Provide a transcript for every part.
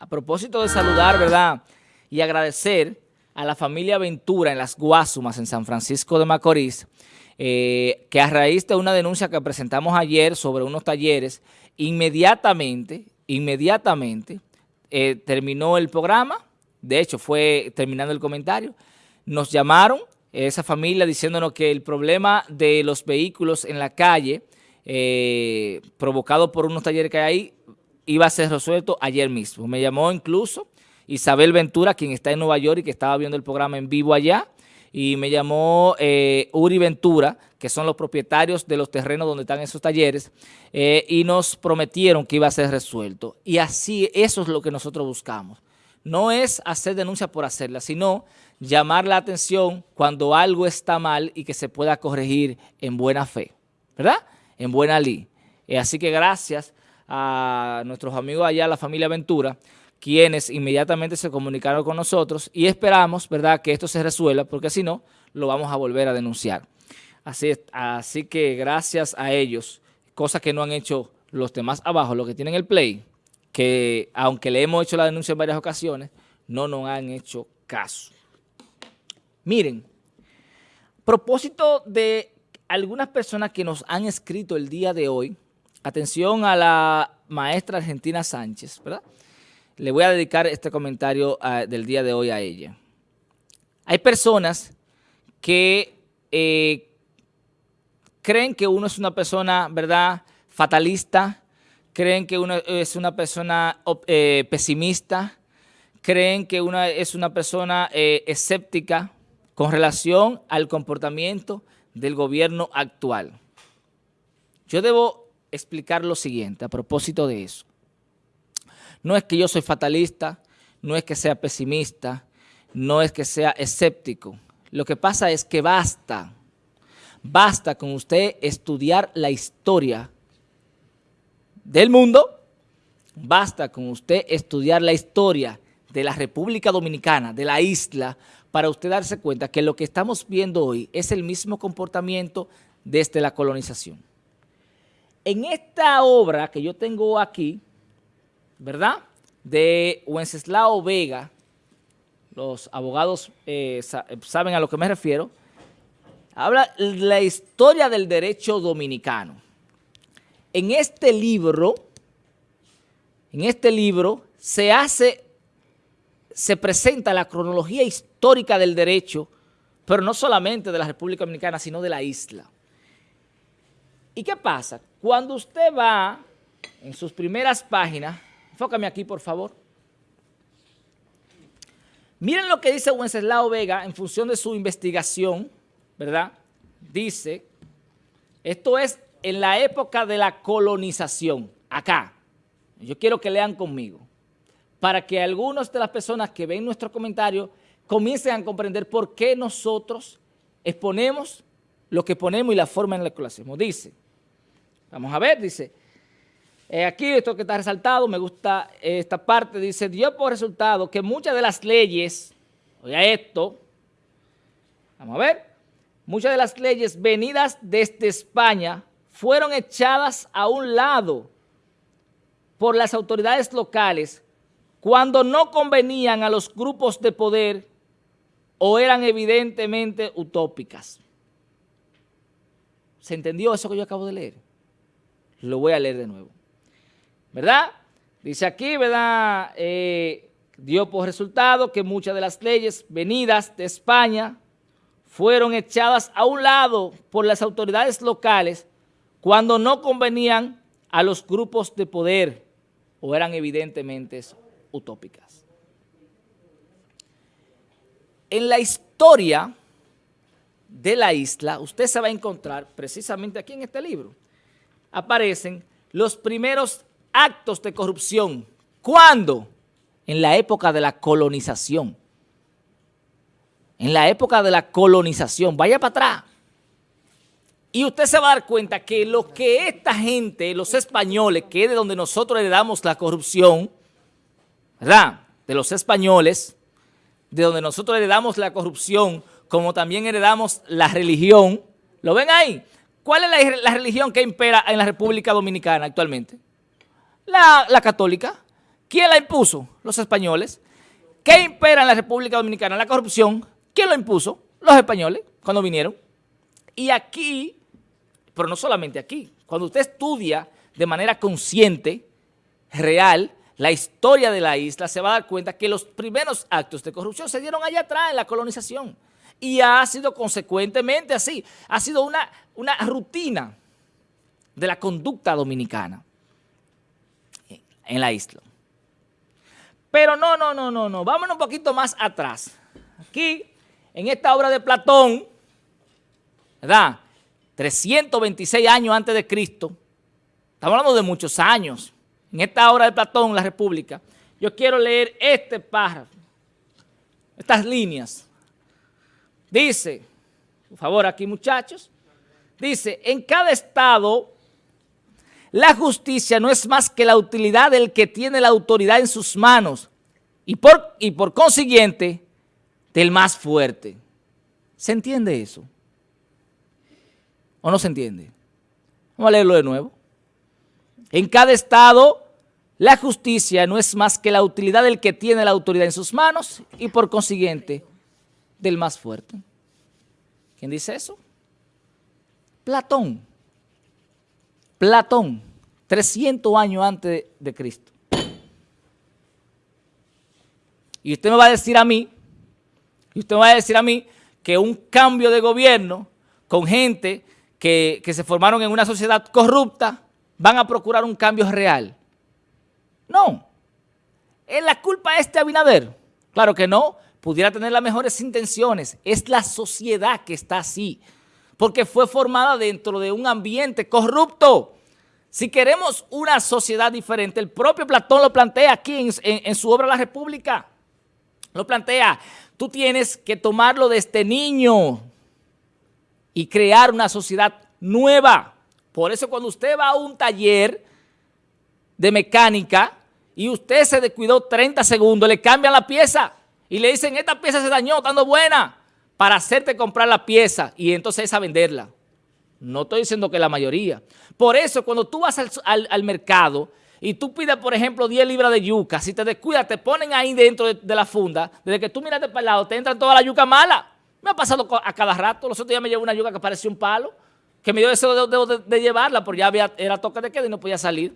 a propósito de saludar, ¿verdad? Y agradecer a la familia Ventura en las Guasumas, en San Francisco de Macorís, eh, que a raíz de una denuncia que presentamos ayer sobre unos talleres, inmediatamente, inmediatamente eh, terminó el programa, de hecho fue terminando el comentario, nos llamaron esa familia diciéndonos que el problema de los vehículos en la calle eh, provocado por unos talleres que hay ahí iba a ser resuelto ayer mismo. Me llamó incluso Isabel Ventura, quien está en Nueva York y que estaba viendo el programa en vivo allá, y me llamó eh, Uri Ventura, que son los propietarios de los terrenos donde están esos talleres, eh, y nos prometieron que iba a ser resuelto. Y así, eso es lo que nosotros buscamos. No es hacer denuncia por hacerla, sino llamar la atención cuando algo está mal y que se pueda corregir en buena fe, ¿verdad? En buena ley. Eh, así que gracias a nuestros amigos allá, la familia Ventura, quienes inmediatamente se comunicaron con nosotros y esperamos, ¿verdad?, que esto se resuelva, porque si no, lo vamos a volver a denunciar. Así, así que gracias a ellos, cosa que no han hecho los demás abajo, los que tienen el play, que aunque le hemos hecho la denuncia en varias ocasiones, no nos han hecho caso. Miren, propósito de algunas personas que nos han escrito el día de hoy, atención a la maestra Argentina Sánchez, ¿verdad? Le voy a dedicar este comentario ah, del día de hoy a ella. Hay personas que eh, creen que uno es una persona, ¿verdad?, fatalista, creen que uno es una persona eh, pesimista, creen que uno es una persona eh, escéptica con relación al comportamiento del gobierno actual. Yo debo explicar lo siguiente a propósito de eso. No es que yo soy fatalista, no es que sea pesimista, no es que sea escéptico. Lo que pasa es que basta, basta con usted estudiar la historia del mundo, basta con usted estudiar la historia de la República Dominicana, de la isla, para usted darse cuenta que lo que estamos viendo hoy es el mismo comportamiento desde la colonización. En esta obra que yo tengo aquí, ¿verdad? De Wenceslao Vega, los abogados eh, saben a lo que me refiero, habla la historia del derecho dominicano. En este libro, en este libro se hace, se presenta la cronología histórica del derecho, pero no solamente de la República Dominicana, sino de la isla. ¿Y qué pasa? Cuando usted va en sus primeras páginas, enfócame aquí por favor, miren lo que dice Wenceslao Vega en función de su investigación, ¿verdad? Dice, esto es en la época de la colonización, acá. Yo quiero que lean conmigo, para que algunas de las personas que ven nuestro comentario comiencen a comprender por qué nosotros exponemos lo que ponemos y la forma en la que lo hacemos. Dice, vamos a ver, dice, aquí esto que está resaltado, me gusta esta parte, dice, dio por resultado que muchas de las leyes, oiga esto, vamos a ver, muchas de las leyes venidas desde España fueron echadas a un lado por las autoridades locales cuando no convenían a los grupos de poder o eran evidentemente utópicas. ¿Se entendió eso que yo acabo de leer? Lo voy a leer de nuevo. ¿Verdad? Dice aquí, ¿verdad? Eh, dio por resultado que muchas de las leyes venidas de España fueron echadas a un lado por las autoridades locales cuando no convenían a los grupos de poder o eran evidentemente utópicas. En la historia de la isla, usted se va a encontrar precisamente aquí en este libro, aparecen los primeros actos de corrupción. ¿Cuándo? En la época de la colonización. En la época de la colonización. Vaya para atrás. Y usted se va a dar cuenta que lo que esta gente, los españoles, que es de donde nosotros heredamos la corrupción, ¿verdad? De los españoles, de donde nosotros heredamos la corrupción, como también heredamos la religión. ¿Lo ven ahí? ¿Cuál es la, la religión que impera en la República Dominicana actualmente? La, católica. ¿Quién la impuso? Los españoles. ¿Qué impera en la República Dominicana? La corrupción. ¿Quién lo impuso? Los españoles, cuando vinieron. Y aquí, pero no solamente aquí, cuando usted estudia de manera consciente, real, la historia de la isla, se va a dar cuenta que los primeros actos de corrupción se dieron allá atrás en la colonización. Y ha sido consecuentemente así. Ha sido una, una rutina de la conducta dominicana en la isla. Pero no, no, no, no, no. Vámonos un poquito más atrás. Aquí, en esta obra de Platón, ¿verdad? 326 años antes de Cristo. Estamos hablando de muchos años. En esta obra de Platón, La República, yo quiero leer este párrafo, estas líneas. Dice, por favor aquí muchachos, dice, en cada estado la justicia no es más que la utilidad del que tiene la autoridad en sus manos y por, y por consiguiente del más fuerte. ¿Se entiende eso? ¿O no se entiende? Vamos a leerlo de nuevo. En cada estado la justicia no es más que la utilidad del que tiene la autoridad en sus manos y por consiguiente del más fuerte. ¿Quién dice eso? Platón. Platón, 300 años antes de Cristo. Y usted me va a decir a mí, y usted me va a decir a mí que un cambio de gobierno con gente que, que se formaron en una sociedad corrupta van a procurar un cambio real. No. ¿Es la culpa este Abinader? Claro que no. Pudiera tener las mejores intenciones. Es la sociedad que está así porque fue formada dentro de un ambiente corrupto. Si queremos una sociedad diferente, el propio Platón lo plantea aquí en, su obra La República. Lo plantea, tú tienes que tomarlo de este niño y crear una sociedad nueva. Por eso cuando usted va a un taller de mecánica y usted se descuidó 30 segundos, le cambian la pieza y le dicen, esta pieza se dañó, estando buena para hacerte comprar la pieza y entonces esa venderla. No estoy diciendo que la mayoría. Por eso, cuando tú vas al, mercado y tú pides, por ejemplo, 10 libras de yuca, si te descuidas, te ponen ahí dentro de, la funda, desde que tú miraste para el lado, te entran toda la yuca mala. Me ha pasado a cada rato. Los otros días me llevo una yuca que parecía un palo, que me dio deseo de, de, llevarla, porque ya había, era toque de queda y no podía salir.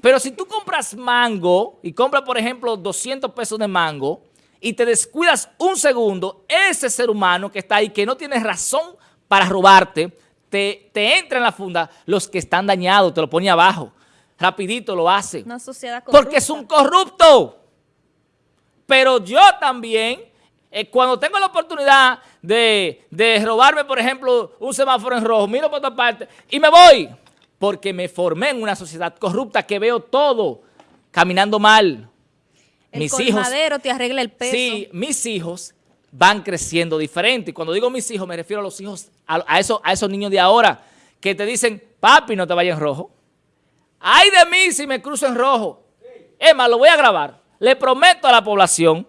Pero si tú compras mango y compras, por ejemplo, 200 pesos de mango, y te descuidas un segundo, ese ser humano que está ahí, que no tiene razón para robarte, te, te entra en la funda, los que están dañados, te lo pone abajo, rapidito lo hace. Una sociedad corrupta. Porque es un corrupto. Pero yo también, eh, cuando tengo la oportunidad de, de robarme, por ejemplo, un semáforo en rojo, miro por otra parte y me voy, porque me formé en una sociedad corrupta que veo todo caminando mal, el mis hijos, te arregla el peso. Sí, mis hijos van creciendo diferente. Y cuando digo mis hijos, me refiero a los hijos, a, esos, a esos niños de ahora, que te dicen, papi, no te vayas en rojo. Ay de mí si me cruzo en rojo. Emma, lo voy a grabar. Le prometo a la población,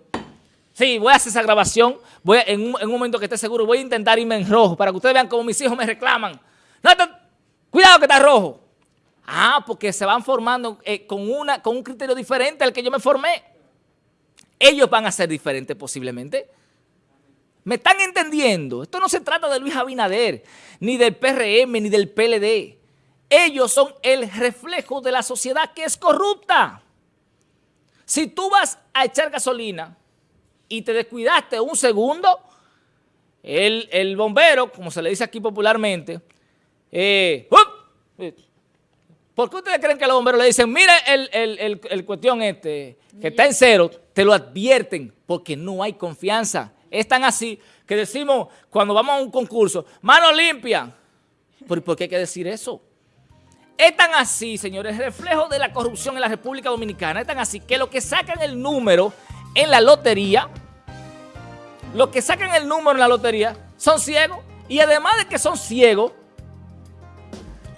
sí, voy a hacer esa grabación, voy en, un, momento que esté seguro, voy a intentar irme en rojo para que ustedes vean cómo mis hijos me reclaman. Cuidado que está rojo. Ah, porque se van formando eh, con, una, con un criterio diferente al que yo me formé ellos van a ser diferentes posiblemente. ¿Me están entendiendo? Esto no se trata de Luis Abinader, ni del PRM, ni del PLD. Ellos son el reflejo de la sociedad que es corrupta. Si tú vas a echar gasolina y te descuidaste un segundo, el, bombero, como se le dice aquí popularmente, eh, ¿por qué ustedes creen que los bomberos le dicen, mire el, el cuestión este, que está en cero, te lo advierten porque no hay confianza. Es tan así que decimos cuando vamos a un concurso, mano limpia. ¿Por, ¿Por qué hay que decir eso? Es tan así, señores, reflejo de la corrupción en la República Dominicana. Es tan así que los que sacan el número en la lotería, los que sacan el número en la lotería son ciegos. Y además de que son ciegos,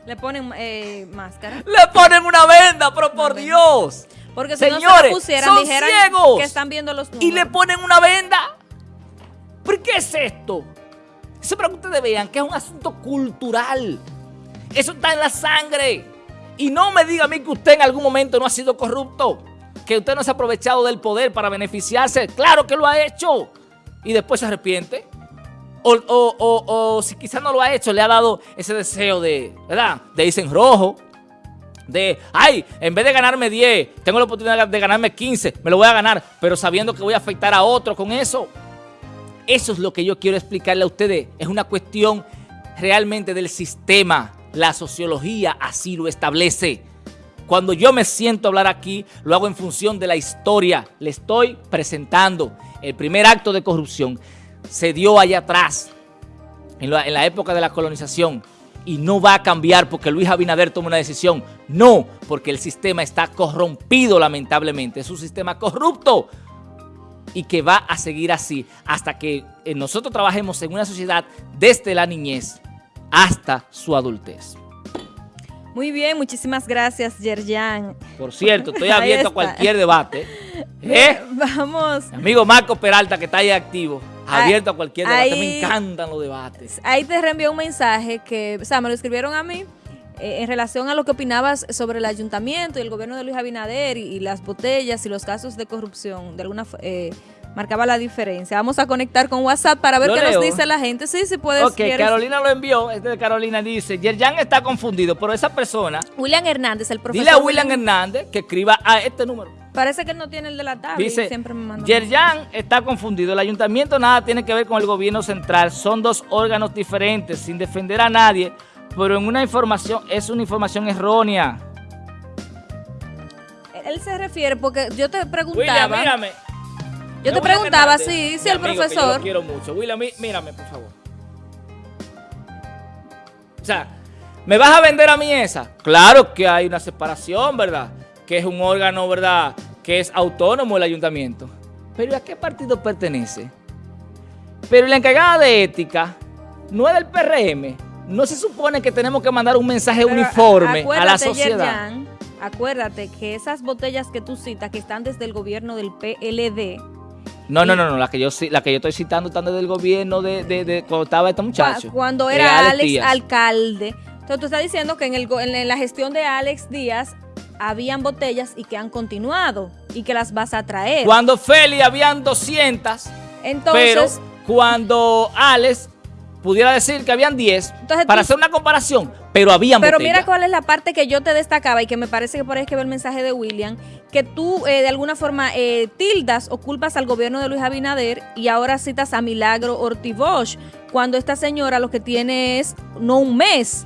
le ponen eh, máscara. Le ponen una venda, pero por Dios. Porque si Señores, no se pusieran, son ciegos. que están viendo los números. Y le ponen una venda. ¿Por qué es esto? Eso para que ustedes vean que es un asunto cultural. Eso está en la sangre. Y no me diga a mí que usted en algún momento no ha sido corrupto. que usted no se ha aprovechado del poder para beneficiarse. Claro que lo ha hecho. Y después se arrepiente. O, si quizás no lo ha hecho, le ha dado ese deseo de, ¿verdad? De irse en rojo. De, ay, en vez de ganarme 10, tengo la oportunidad de ganarme 15, me lo voy a ganar, pero sabiendo que voy a afectar a otro con eso. Eso es lo que yo quiero explicarle a ustedes. Es una cuestión realmente del sistema. La sociología así lo establece. Cuando yo me siento a hablar aquí, lo hago en función de la historia. Le estoy presentando el primer acto de corrupción. Se dio allá atrás, en la, época de la colonización, y no va a cambiar porque Luis Abinader toma una decisión. No, porque el sistema está corrompido lamentablemente. Es un sistema corrupto y que va a seguir así hasta que eh, nosotros trabajemos en una sociedad desde la niñez hasta su adultez. Muy bien, muchísimas gracias, Yerjan. Por cierto, estoy abierto a cualquier debate. ¿Eh? Vamos. amigo Marco Peralta, que está ahí activo. Abierto a cualquier debate. me encantan los debates. Ahí te reenvió un mensaje que, o sea, me lo escribieron a mí. Eh, en relación a lo que opinabas sobre el ayuntamiento y el gobierno de Luis Abinader y, las botellas y los casos de corrupción, de alguna eh, marcaba la diferencia. Vamos a conectar con WhatsApp para ver qué nos dice la gente. Sí, sí puedes. Ok, Carolina lo envió. Este de Carolina dice, Yerjan está confundido, pero esa persona... William Hernández, el profesor. Dile a William, Hernández que escriba a este número. Parece que no tiene el de la tabla. Dice, siempre me manda Yerjan está confundido. El ayuntamiento nada tiene que ver con el gobierno central. Son dos órganos diferentes, sin defender a nadie pero en una información, es una información errónea. Él se refiere, porque yo te preguntaba... William, mírame. Yo te preguntaba, sí, sí, el profesor... yo lo quiero mucho. William, mírame, por favor. O sea, ¿me vas a vender a mí esa? Claro que hay una separación, ¿verdad? Que es un órgano, ¿verdad? Que es autónomo el ayuntamiento. Pero ¿a qué partido pertenece? Pero la encargada de ética no es del PRM, no se supone que tenemos que mandar un mensaje uniforme a la sociedad. acuérdate que esas botellas que tú citas, que están desde el gobierno del PLD, no, no, no, no, la que yo la que yo estoy citando están desde el gobierno de, de, cuando estaba este muchacho. Cuando era Alex, alcalde. Entonces tú estás diciendo que en, el, en la gestión de Alex Díaz habían botellas y que han continuado y que las vas a traer. Cuando Feli habían 200, Entonces, pero cuando Alex pudiera decir que habían 10 para hacer una comparación, pero habían Pero mira cuál es la parte que yo te destacaba y que me parece que por ahí es que ve el mensaje de William, que tú eh, de alguna forma eh, tildas o culpas al gobierno de Luis Abinader y ahora citas a Milagro Ortibosch, cuando esta señora lo que tiene es no un mes,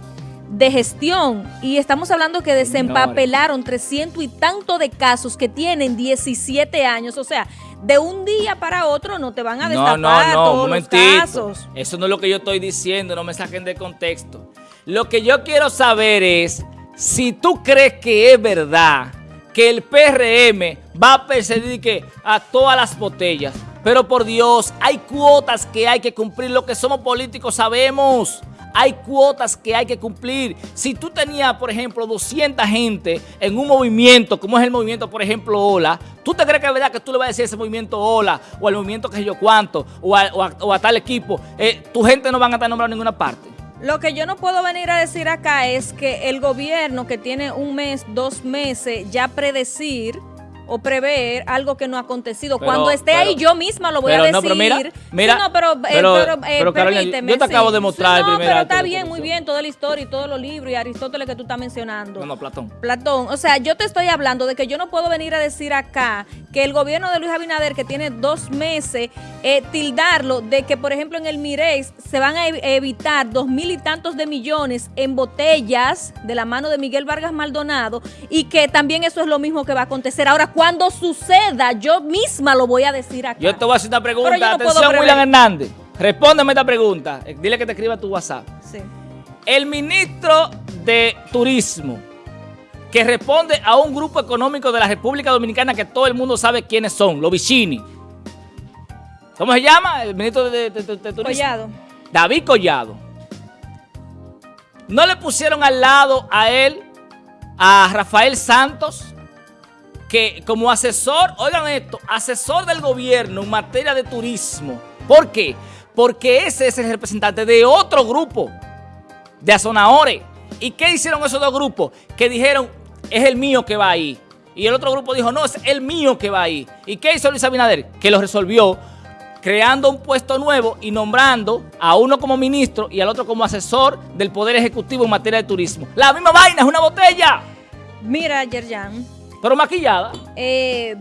de gestión y estamos hablando que desempapelaron 300 y tanto de casos que tienen 17 años, o sea, de un día para otro no te van a destapar no, no, no, todos los casos. Eso no es lo que yo estoy diciendo, no me saquen de contexto. Lo que yo quiero saber es si tú crees que es verdad que el PRM va a perseguir que a todas las botellas. Pero por Dios, hay cuotas que hay que cumplir. Lo que somos políticos sabemos. Hay cuotas que hay que cumplir. Si tú tenías, por ejemplo, 200 gente en un movimiento, como es el movimiento, por ejemplo, Ola, ¿tú te crees que es verdad que tú le vas a decir ese movimiento Ola o al movimiento que sé yo cuánto o a, tal equipo, eh, tu gente no van a estar nombrada en ninguna parte? Lo que yo no puedo venir a decir acá es que el gobierno que tiene un mes, dos meses, ya predecir o prever algo que no ha acontecido. Cuando esté ahí yo misma lo voy a decir. No, pero mira, mira no, pero, eh, pero, eh, yo te acabo de mostrar No, pero está bien, muy bien, toda la historia y todos los libros y Aristóteles que tú estás mencionando. No, no, Platón. Platón. O sea, yo te estoy hablando de que yo no puedo venir a decir acá que el gobierno de Luis Abinader, que tiene dos meses, eh, tildarlo de que, por ejemplo, en el Mirex se van a evitar dos mil y tantos de millones en botellas de la mano de Miguel Vargas Maldonado y que también eso es lo mismo que va a acontecer. Ahora, cuando suceda, yo misma lo voy a decir acá. Yo te voy a hacer una pregunta. Atención, William Hernández. Respóndeme esta pregunta. Eh, dile que te escriba tu WhatsApp. Sí. El ministro de Turismo, que responde a un grupo económico de la República Dominicana que todo el mundo sabe quiénes son, los Vicini. ¿Cómo se llama? El ministro de, Turismo. Collado. David Collado. ¿No le pusieron al lado a él, a Rafael Santos, que como asesor, oigan esto, asesor del gobierno en materia de turismo. ¿Por qué? Porque ese es el representante de otro grupo, de Azonaore. ¿Y qué hicieron esos dos grupos? Que dijeron, es el mío que va ahí. Y el otro grupo dijo, no, es el mío que va ahí. ¿Y qué hizo Luis Abinader? Que lo resolvió creando un puesto nuevo y nombrando a uno como ministro y al otro como asesor del Poder Ejecutivo en materia de turismo. La misma vaina, es una botella. Mira, Yerjan. Pero maquillada. Eh,